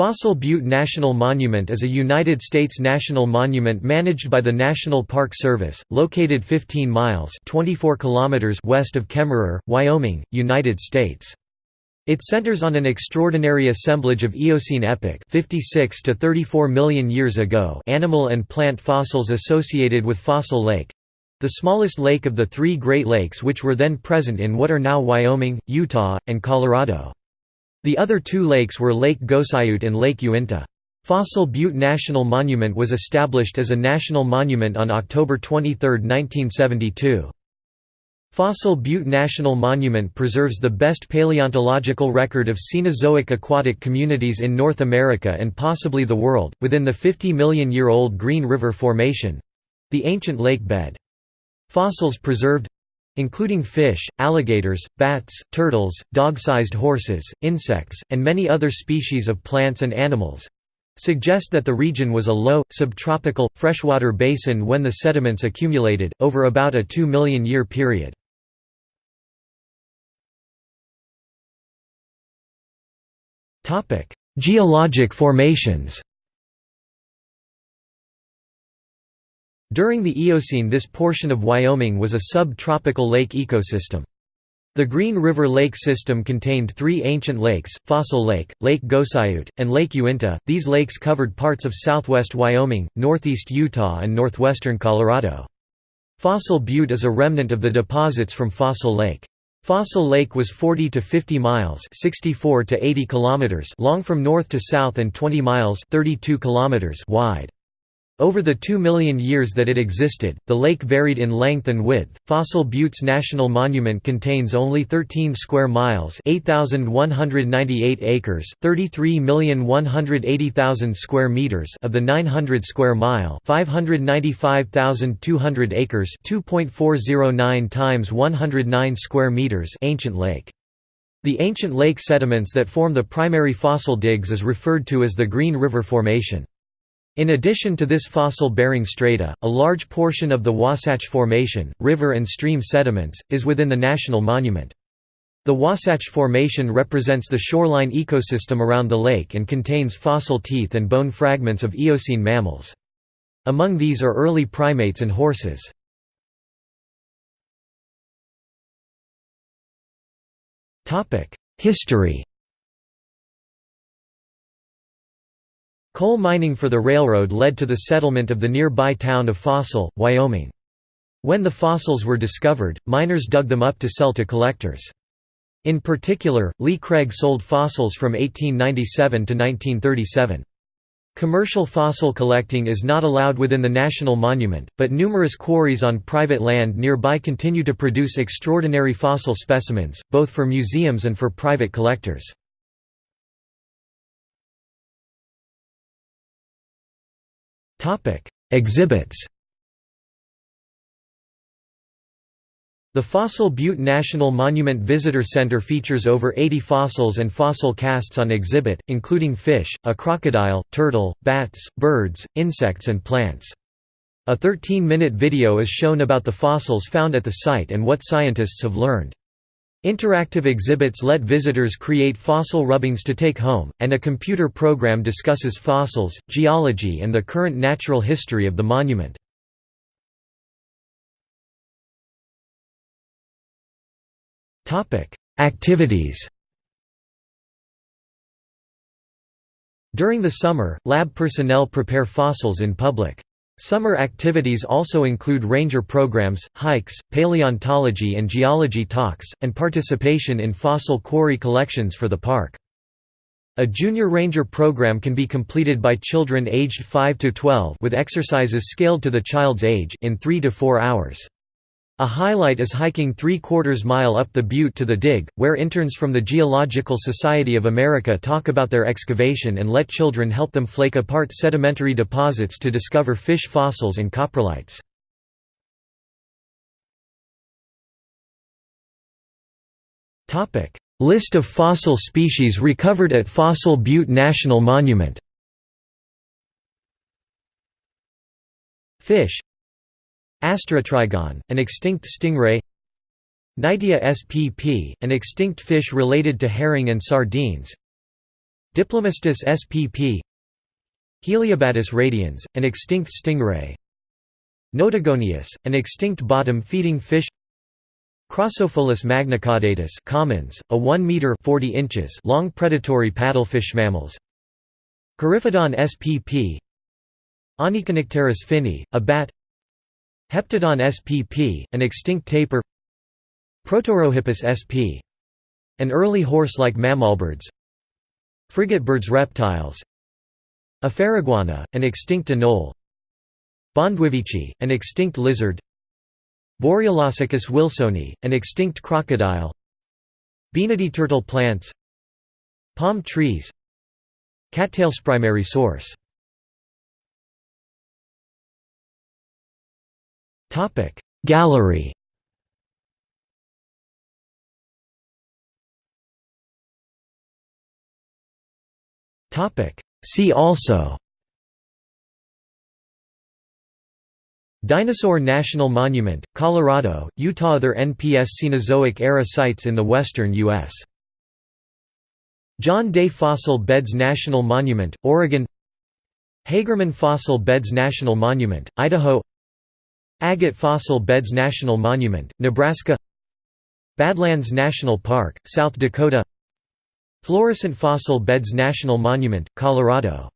Fossil Butte National Monument is a United States national monument managed by the National Park Service, located 15 miles 24 kilometers west of Kemmerer, Wyoming, United States. It centers on an extraordinary assemblage of Eocene epoch 56 to 34 million years ago animal and plant fossils associated with Fossil Lake—the smallest lake of the three Great Lakes which were then present in what are now Wyoming, Utah, and Colorado. The other two lakes were Lake Gosiute and Lake Uinta. Fossil Butte National Monument was established as a national monument on October 23, 1972. Fossil Butte National Monument preserves the best paleontological record of Cenozoic aquatic communities in North America and possibly the world, within the 50 million year old Green River Formation—the ancient lake bed. Fossils preserved including fish, alligators, bats, turtles, dog-sized horses, insects, and many other species of plants and animals suggest that the region was a low, subtropical, freshwater basin when the sediments accumulated, over about a 2 million year period. Geologic formations During the Eocene this portion of Wyoming was a sub-tropical lake ecosystem. The Green River Lake system contained three ancient lakes, Fossil Lake, Lake Gosiute, and Lake Uinta. These lakes covered parts of southwest Wyoming, northeast Utah and northwestern Colorado. Fossil Butte is a remnant of the deposits from Fossil Lake. Fossil Lake was 40 to 50 miles 64 to 80 kilometers long from north to south and 20 miles 32 kilometers wide. Over the two million years that it existed, the lake varied in length and width. Fossil Buttes National Monument contains only 13 square miles, 8,198 acres, 33,180,000 square meters of the 900 square mile, 595,200 acres, 2.409 times 109 square meters ancient lake. The ancient lake sediments that form the primary fossil digs is referred to as the Green River Formation. In addition to this fossil-bearing strata, a large portion of the Wasatch Formation, river and stream sediments, is within the National Monument. The Wasatch Formation represents the shoreline ecosystem around the lake and contains fossil teeth and bone fragments of Eocene mammals. Among these are early primates and horses. History Coal mining for the railroad led to the settlement of the nearby town of Fossil, Wyoming. When the fossils were discovered, miners dug them up to sell to collectors. In particular, Lee Craig sold fossils from 1897 to 1937. Commercial fossil collecting is not allowed within the National Monument, but numerous quarries on private land nearby continue to produce extraordinary fossil specimens, both for museums and for private collectors. Topic: Exhibits. The Fossil Butte National Monument Visitor Center features over 80 fossils and fossil casts on exhibit, including fish, a crocodile, turtle, bats, birds, insects and plants. A 13-minute video is shown about the fossils found at the site and what scientists have learned. Interactive exhibits let visitors create fossil rubbings to take home, and a computer program discusses fossils, geology and the current natural history of the monument. Activities During the summer, lab personnel prepare fossils in public. Summer activities also include ranger programs, hikes, paleontology and geology talks, and participation in fossil quarry collections for the park. A junior ranger program can be completed by children aged 5 to 12 with exercises scaled to the child's age in 3 to 4 hours. A highlight is hiking three-quarters mile up the butte to the dig, where interns from the Geological Society of America talk about their excavation and let children help them flake apart sedimentary deposits to discover fish fossils and coprolites. List of fossil species recovered at Fossil Butte National Monument. Fish Asterotrygon, an extinct stingray. Knightia spp, an extinct fish related to herring and sardines. Diplomystus spp Heliobatis radians, an extinct stingray. Notogoneus, an extinct bottom-feeding fish. Crossopholis magnicaudatus commons, a 1 meter 40 inches long predatory paddlefish mammals. Coryphodon spp Onychonycteris finneyi, a bat Heptodon spp, an extinct tapir Protorohippus sp. An early horse-like mammalbirds Frigatebirds reptiles. Afairiguana, an extinct anole. Bahndwivici, an extinct lizard. Borealosuchus wilsoni, an extinct crocodile. Baenidae turtle plants. Palm trees. Cattails primary source Gallery. Topic. See also. Dinosaur National Monument, Colorado, Utah. Other NPS Cenozoic-era sites in the western U.S. John Day Fossil Beds National Monument, Oregon. Hagerman Fossil Beds National Monument, Idaho Agate Fossil Beds National Monument, Nebraska Badlands National Park, South Dakota Florissant Fossil Beds National Monument, Colorado